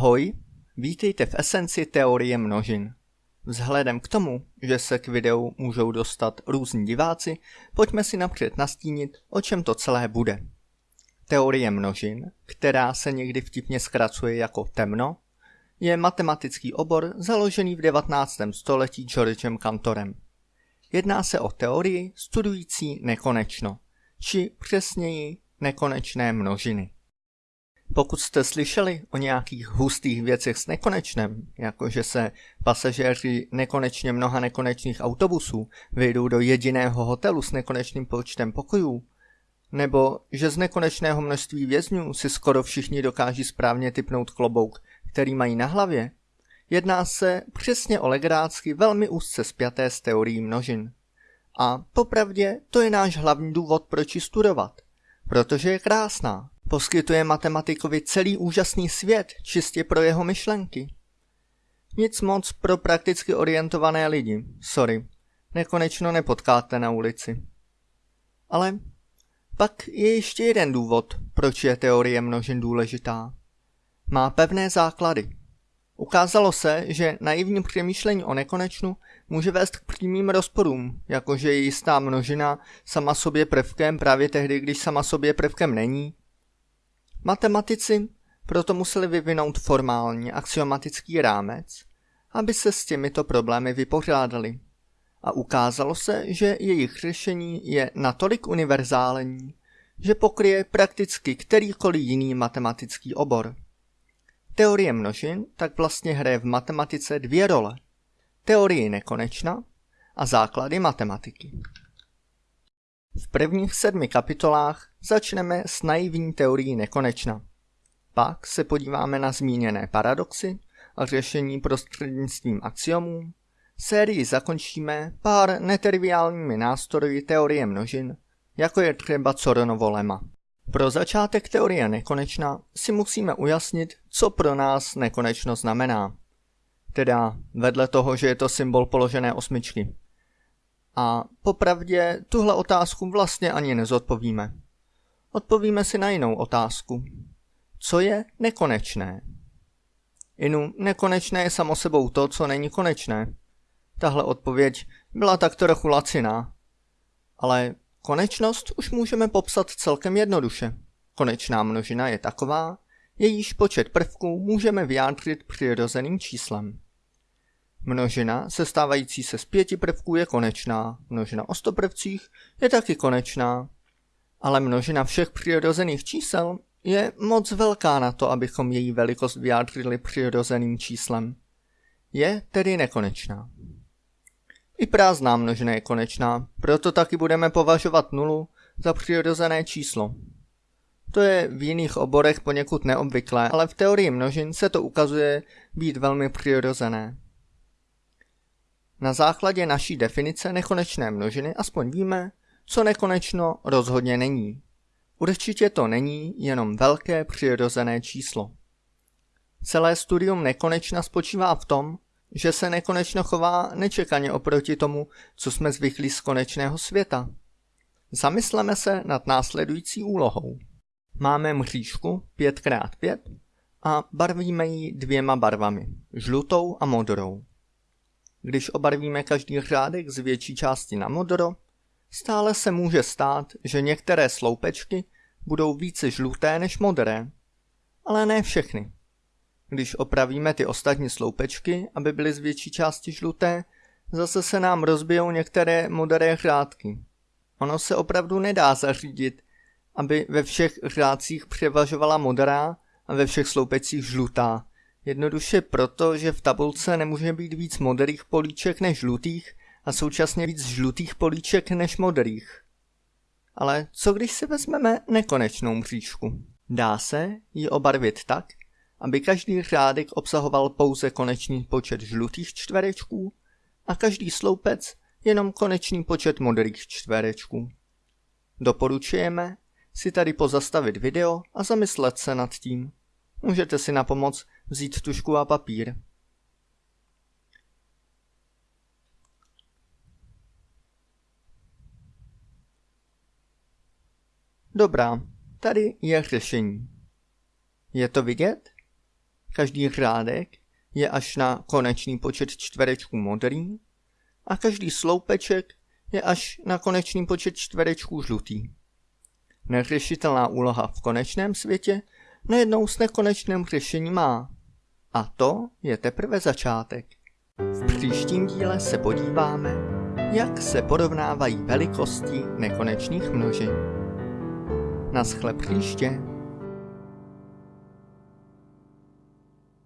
Ahoj, vítejte v esenci teorie množin. Vzhledem k tomu, že se k videu můžou dostat různí diváci, pojďme si napřed nastínit, o čem to celé bude. Teorie množin, která se někdy vtipně zkracuje jako temno, je matematický obor založený v 19. století Georgem Cantorem. Jedná se o teorii studující nekonečno, či přesněji nekonečné množiny. Pokud jste slyšeli o nějakých hustých věcech s nekonečnem, jako že se pasažéři nekonečně mnoha nekonečných autobusů vyjdou do jediného hotelu s nekonečným počtem pokojů, nebo že z nekonečného množství vězňů si skoro všichni dokáží správně typnout klobouk, který mají na hlavě, jedná se přesně o legrácky velmi úzce spjaté s teorií množin. A popravdě to je náš hlavní důvod, proč ji studovat. Protože je krásná. Poskytuje matematikovi celý úžasný svět čistě pro jeho myšlenky. Nic moc pro prakticky orientované lidi, sorry, nekonečno nepotkáte na ulici. Ale pak je ještě jeden důvod, proč je teorie množin důležitá. Má pevné základy. Ukázalo se, že naivní přemýšlení o nekonečnu může vést k přímým rozporům, jakože je jistá množina sama sobě prvkem právě tehdy, když sama sobě prvkem není. Matematici proto museli vyvinout formální axiomatický rámec, aby se s těmito problémy vypořádali. A ukázalo se, že jejich řešení je natolik univerzální, že pokryje prakticky kterýkoliv jiný matematický obor. Teorie množin tak vlastně hraje v matematice dvě role. Teorii nekonečna a základy matematiky. V prvních sedmi kapitolách začneme s naivní teorií nekonečna. Pak se podíváme na zmíněné paradoxy a řešení prostřednictvím axiomů. Sérii zakončíme pár netriviálními nástroji teorie množin, jako je třeba Coronovo lema. Pro začátek teorie nekonečna si musíme ujasnit, co pro nás nekonečno znamená. Teda vedle toho, že je to symbol položené osmičky. A popravdě tuhle otázku vlastně ani nezodpovíme. Odpovíme si na jinou otázku. Co je nekonečné? Inu, nekonečné je samo sebou to, co není konečné. Tahle odpověď byla tak trochu laciná. Ale Konečnost už můžeme popsat celkem jednoduše. Konečná množina je taková, jejíž počet prvků můžeme vyjádřit přirozeným číslem. Množina sestávající se z pěti prvků je konečná, množina o sto prvcích je taky konečná, ale množina všech přirozených čísel je moc velká na to, abychom její velikost vyjádřili přirozeným číslem. Je tedy nekonečná. I prázdná množina je konečná, proto taky budeme považovat nulu za přirozené číslo. To je v jiných oborech poněkud neobvyklé, ale v teorii množin se to ukazuje být velmi přirozené. Na základě naší definice nekonečné množiny aspoň víme, co nekonečno rozhodně není. Určitě to není jenom velké přirozené číslo. Celé studium nekonečna spočívá v tom, že se nekonečno chová nečekaně oproti tomu, co jsme zvyklí z konečného světa. Zamysleme se nad následující úlohou. Máme mřížku 5x5 a barvíme ji dvěma barvami, žlutou a modrou. Když obarvíme každý řádek z větší části na modro, stále se může stát, že některé sloupečky budou více žluté než modré, ale ne všechny. Když opravíme ty ostatní sloupečky, aby byly z větší části žluté, zase se nám rozbijou některé modré řádky. Ono se opravdu nedá zařídit, aby ve všech řádcích převažovala modrá a ve všech sloupecích žlutá. Jednoduše proto, že v tabulce nemůže být víc modrých políček než žlutých a současně víc žlutých políček než modrých. Ale co když si vezmeme nekonečnou mřížku? Dá se ji obarvit tak, aby každý řádek obsahoval pouze konečný počet žlutých čtverečků a každý sloupec jenom konečný počet modrých čtverečků. Doporučujeme si tady pozastavit video a zamyslet se nad tím. Můžete si na pomoc vzít tušku a papír. Dobrá, tady je řešení. Je to vidět? každý řádek je až na konečný počet čtverečků modrý a každý sloupeček je až na konečný počet čtverečků žlutý. Neřešitelná úloha v konečném světě najednou s nekonečným řešení má. A to je teprve začátek. V příštím díle se podíváme, jak se porovnávají velikosti nekonečných množin. Naschle příště.